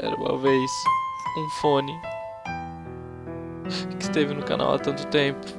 Era uma vez um fone que esteve no canal há tanto tempo.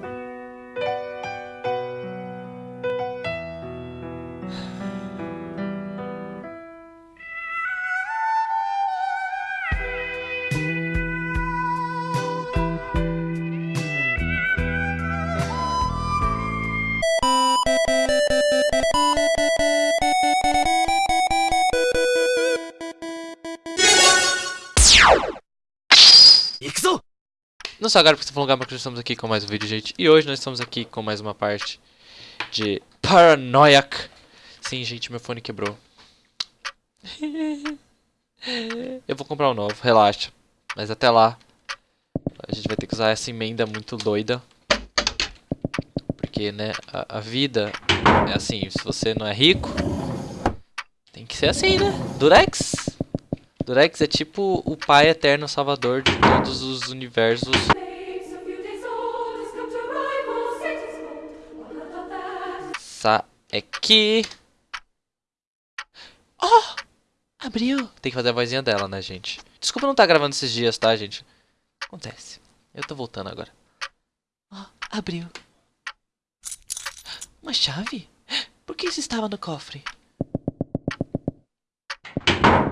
Não só agora porque você falou lugar, porque estamos aqui com mais um vídeo, gente. E hoje nós estamos aqui com mais uma parte de Paranoiac. Sim, gente, meu fone quebrou. Eu vou comprar um novo, relaxa. Mas até lá, a gente vai ter que usar essa emenda muito doida. Porque, né, a, a vida é assim, se você não é rico, tem que ser assim, né? Durex. Durex é tipo o pai eterno salvador de todos os universos. Sa é que... Oh! Abriu! Tem que fazer a vozinha dela, né, gente? Desculpa não estar tá gravando esses dias, tá, gente? Acontece. Eu tô voltando agora. Oh, abriu. Uma chave? Por que isso estava no cofre?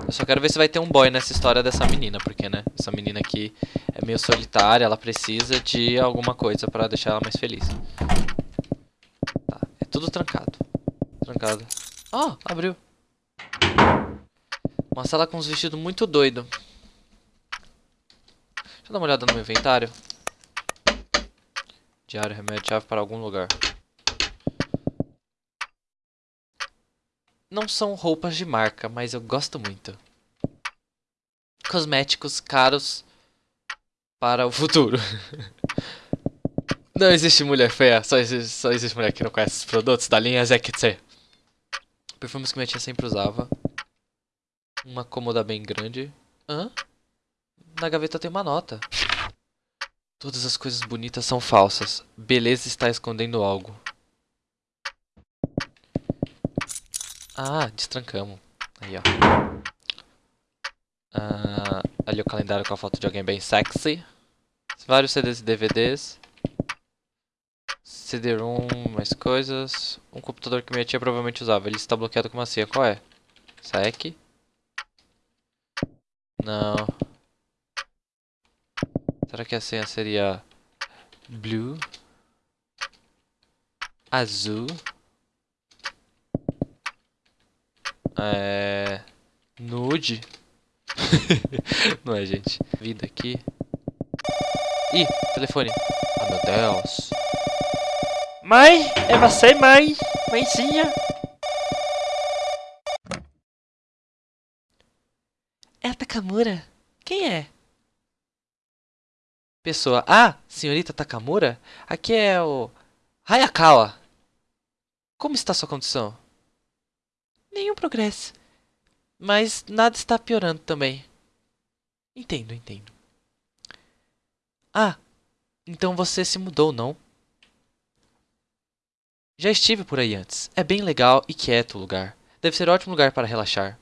Eu só quero ver se vai ter um boy nessa história dessa menina, porque, né, essa menina aqui é meio solitária, ela precisa de alguma coisa pra deixar ela mais feliz. Tá, é tudo trancado. Trancado. Ó, oh, abriu. Uma sala com uns vestidos muito doido. Deixa eu dar uma olhada no meu inventário. Diário, remédio, chave para algum lugar. Não são roupas de marca, mas eu gosto muito. Cosméticos caros para o futuro. não existe mulher feia, só existe, só existe mulher que não conhece os produtos da linha Zekitse. Perfumes que minha tia sempre usava. Uma cômoda bem grande. Hã? Na gaveta tem uma nota. Todas as coisas bonitas são falsas. Beleza está escondendo algo. Ah, destrancamos. Aí, ó. Ah, ali o calendário com a foto de alguém bem sexy. Vários CDs e DVDs. CD-ROM, mais coisas. Um computador que minha tia provavelmente usava. Ele está bloqueado com uma senha. Qual é? SEC? Não. Será que a senha seria... Blue? Azul? É... Nude. Não é, gente. Vida aqui. Ih, telefone. Ah, oh, meu Deus. Mãe, é você, mãe? Mãezinha? É a Takamura. Quem é? Pessoa. Ah, senhorita Takamura? Aqui é o... Hayakawa. Como está sua condição? Nenhum progresso. Mas nada está piorando também. Entendo, entendo. Ah, então você se mudou, não? Já estive por aí antes. É bem legal e quieto o lugar. Deve ser um ótimo lugar para relaxar.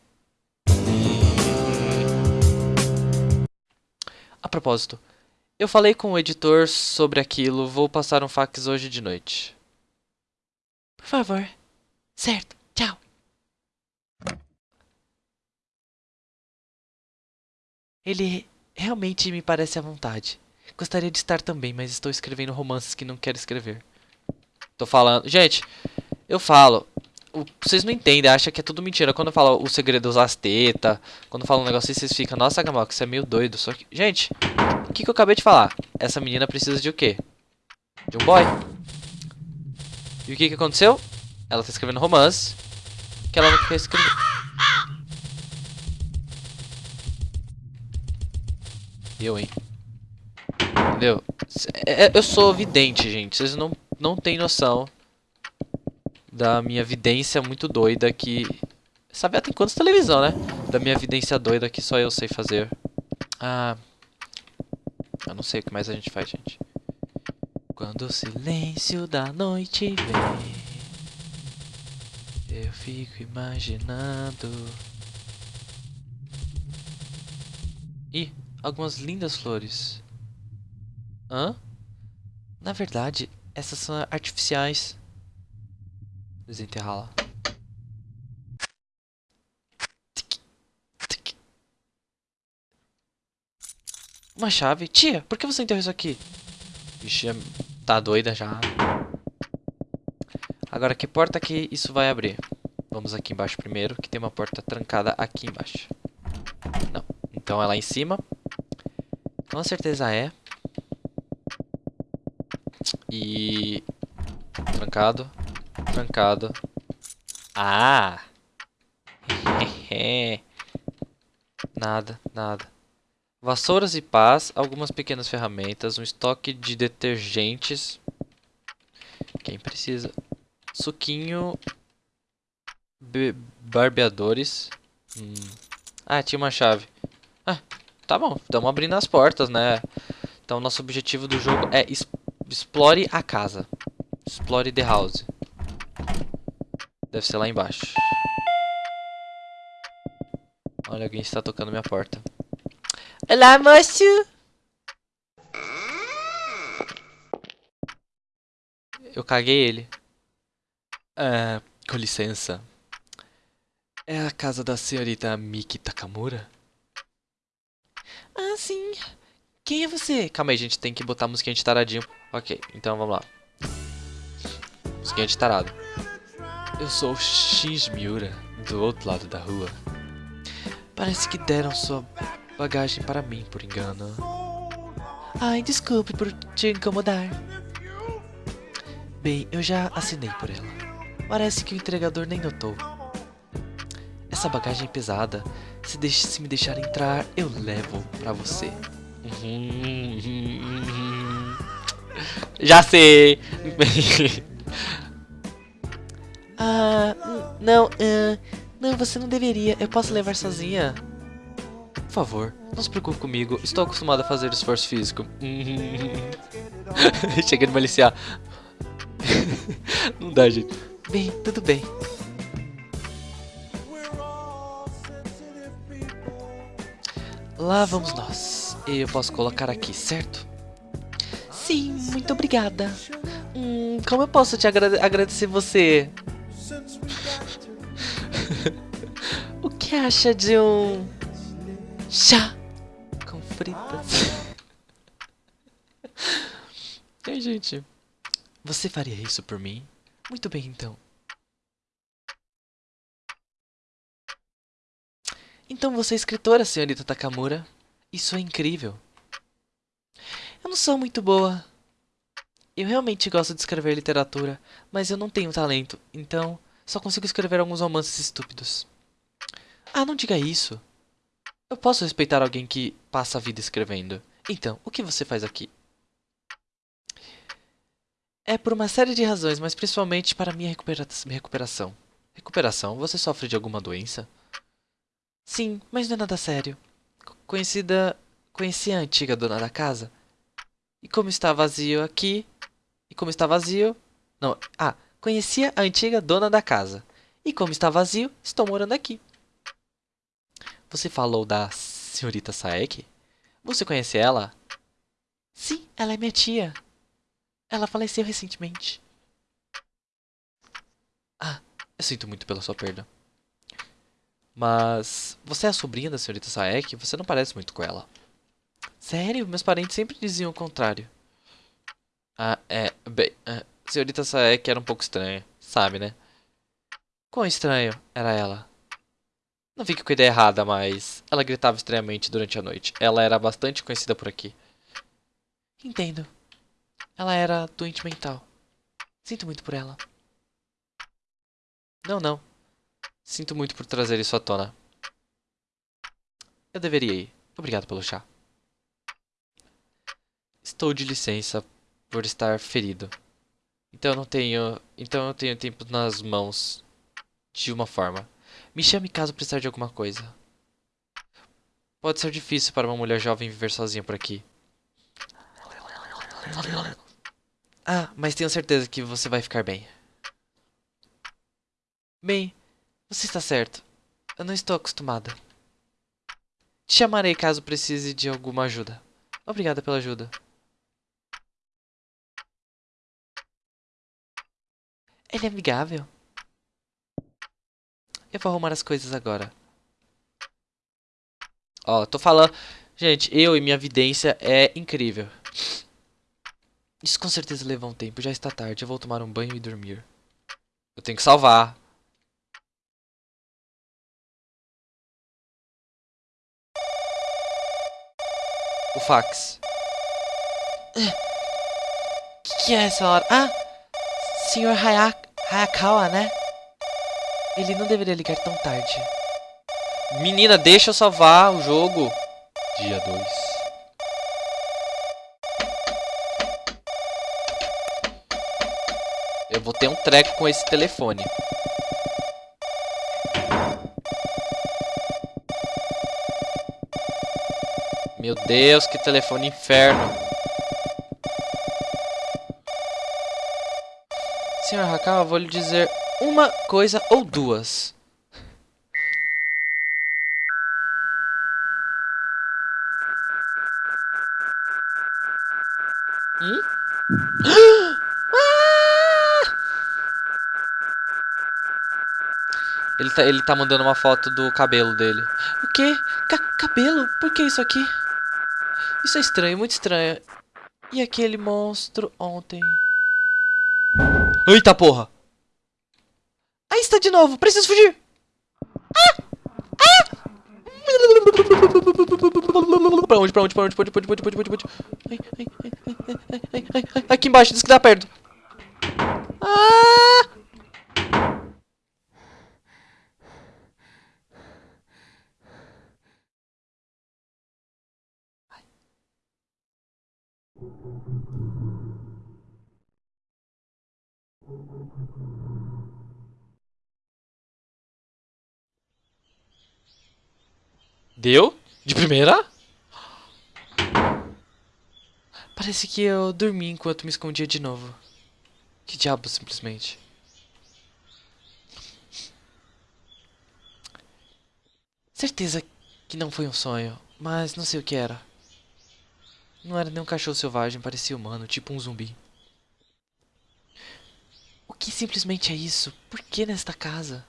A propósito, eu falei com o editor sobre aquilo. Vou passar um fax hoje de noite. Por favor. Certo. Tchau. Ele realmente me parece à vontade. Gostaria de estar também, mas estou escrevendo romances que não quero escrever. Tô falando... Gente, eu falo... Vocês não entendem, acham que é tudo mentira. Quando eu falo o segredo das tetas, quando eu falo um negócio assim, vocês ficam... Nossa, Gamal, isso é meio doido. Só que... Gente, o que, que eu acabei de falar? Essa menina precisa de o quê? De um boy. E o que, que aconteceu? Ela tá escrevendo romance que ela não quer escrever. Eu, hein? Entendeu? É, eu sou vidente, gente. Vocês não, não têm noção da minha vidência muito doida que... Sabe até quantas televisão, né? Da minha vidência doida que só eu sei fazer. Ah... Eu não sei o que mais a gente faz, gente. Quando o silêncio da noite vem Eu fico imaginando Ih, algumas lindas flores. Hã? Na verdade, essas são artificiais. Desenterrá-la. Uma chave? Tia, por que você enterrou isso aqui? Vixe, tá doida já. Agora, que porta que isso vai abrir? Vamos aqui embaixo primeiro, que tem uma porta trancada aqui embaixo. Não. Então é lá em cima. Com certeza é. E... Trancado. Trancado. Ah! nada, nada. Vassouras e pás, algumas pequenas ferramentas, um estoque de detergentes. Quem precisa? Suquinho. barbeadores. Hum. Ah, tinha uma chave. Ah, tá bom, estamos abrindo as portas, né? Então, nosso objetivo do jogo é explore a casa. Explore the house. Deve ser lá embaixo. Olha, alguém está tocando minha porta. Olá, moço! Eu caguei ele. Ah, com licença. É a casa da senhorita Miki Takamura? Ah, sim. Quem é você? Calma aí, gente. Tem que botar a musiquinha de taradinho. Ok, então vamos lá. Musiquinha de tarado. Eu sou o Shinji Miura, do outro lado da rua. Parece que deram sua bagagem para mim, por engano. Ai, desculpe por te incomodar. Bem, eu já assinei por ela. Parece que o entregador nem notou. Essa bagagem é pesada. Se, deixe, se me deixar entrar, eu levo pra você. Já sei! ah, não, uh, não, você não deveria. Eu posso levar sozinha favor, não se preocupe comigo. Estou acostumado a fazer esforço físico. Chega de maliciar. não dá, gente. Bem, tudo bem. Lá vamos nós. Eu posso colocar aqui, certo? Sim, muito obrigada. Hum, como eu posso te agrade agradecer você? o que acha de um chá com fritas. Ei, gente. Você faria isso por mim? Muito bem, então. Então você é escritora, senhorita Takamura. Isso é incrível. Eu não sou muito boa. Eu realmente gosto de escrever literatura, mas eu não tenho talento, então só consigo escrever alguns romances estúpidos. Ah, não diga isso. Eu posso respeitar alguém que passa a vida escrevendo. Então, o que você faz aqui? É por uma série de razões, mas principalmente para minha recupera recuperação. Recuperação? Você sofre de alguma doença? Sim, mas não é nada sério. Conhecida... Conheci a antiga dona da casa. E como está vazio aqui... E como está vazio... Não, ah, conhecia a antiga dona da casa. E como está vazio, estou morando aqui. Você falou da senhorita Saek? Você conhece ela? Sim, ela é minha tia. Ela faleceu recentemente. Ah, eu sinto muito pela sua perda. Mas você é a sobrinha da senhorita Saek? Você não parece muito com ela. Sério? Meus parentes sempre diziam o contrário. Ah, é... Bem, a senhorita Saek era um pouco estranha. Sabe, né? Quão estranho era ela? Não fique com a ideia errada, mas ela gritava estranhamente durante a noite. Ela era bastante conhecida por aqui. Entendo. Ela era doente mental. Sinto muito por ela. Não, não. Sinto muito por trazer isso à tona. Eu deveria ir. Obrigado pelo chá. Estou de licença por estar ferido. Então eu não tenho, então eu tenho tempo nas mãos de uma forma. Me chame caso precisar de alguma coisa. Pode ser difícil para uma mulher jovem viver sozinha por aqui. Ah, mas tenho certeza que você vai ficar bem. Bem, você está certo. Eu não estou acostumada. Te chamarei caso precise de alguma ajuda. Obrigada pela ajuda. Ele é amigável. Eu vou arrumar as coisas agora. Ó, tô falando... Gente, eu e minha vidência é incrível. Isso com certeza leva um tempo. Já está tarde. Eu vou tomar um banho e dormir. Eu tenho que salvar. O fax. O que, que, é essa hora? Ah! Senhor Hayak Hayakawa, né? Ele não deveria ligar tão tarde. Menina, deixa eu salvar o jogo. Dia 2. Eu vou ter um treco com esse telefone. Meu Deus, que telefone inferno. Senhor Hakao, eu vou lhe dizer uma coisa ou duas. Hum? Ele tá, ele tá mandando uma foto do cabelo dele. O quê? Ca cabelo? Por que isso aqui? Isso é estranho, muito estranho. E aquele monstro ontem? Eita porra! Aí está de novo, preciso fugir! Ah! Ah! Pra onde, pra onde, pra onde, pra onde, pra onde, pra onde, pra onde, pra onde, aqui embaixo, diz que tá perto. Deu? De primeira? Parece que eu dormi enquanto me escondia de novo. Que diabo, simplesmente. Certeza que não foi um sonho, mas não sei o que era. Não era nem um cachorro selvagem, parecia humano, tipo um zumbi. O que simplesmente é isso? Por que nesta casa?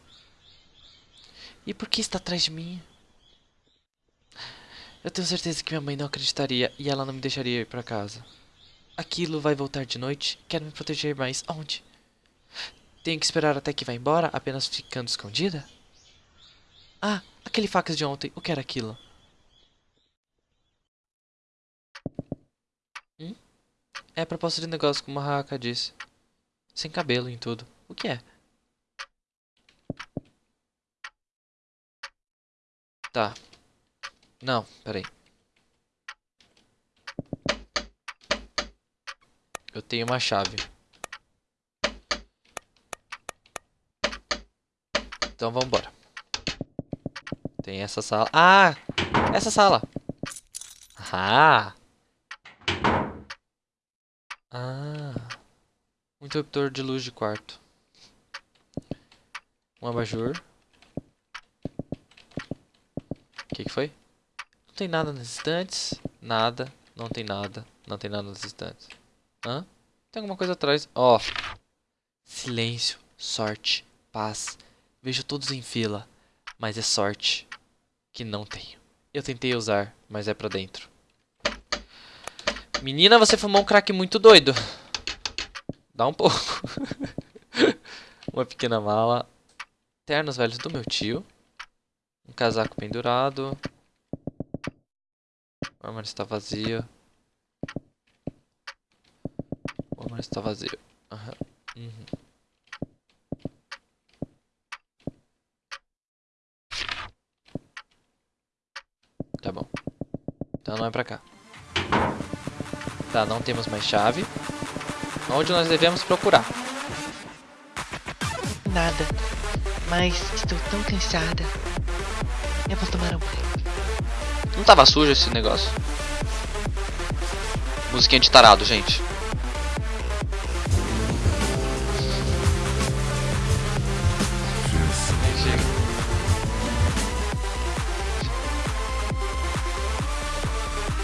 E por que está atrás de mim? Eu tenho certeza que minha mãe não acreditaria e ela não me deixaria ir para casa. Aquilo vai voltar de noite? Quero me proteger mais. Onde? Tenho que esperar até que vá embora, apenas ficando escondida? Ah, aquele fax de ontem. O que era aquilo? Hum? É a proposta de negócio, como a Haka disse. Sem cabelo em tudo. O que é? Tá. Não, peraí. Eu tenho uma chave. Então vamos embora. Tem essa sala. Ah! Essa sala. Ah! Ah! Um interruptor de luz de quarto. Um abajur. O que, que foi? Tem nada nas estantes. Nada. Não tem nada. Não tem nada nas estantes. Hã? Tem alguma coisa atrás. Ó. Oh. Silêncio. Sorte. Paz. Vejo todos em fila. Mas é sorte. Que não tenho. Eu tentei usar, mas é pra dentro. Menina, você fumou um crack muito doido. Dá um pouco. Uma pequena mala. Ternos velhos do meu tio. Um casaco pendurado. O armário está vazio. O armário está vazio. Uhum. Uhum. Tá bom. Então não é pra cá. Tá, não temos mais chave. Onde nós devemos procurar? Nada. Mas estou tão cansada. Eu vou tomar um banho. Não tava sujo esse negócio? Musiquinha de tarado, gente.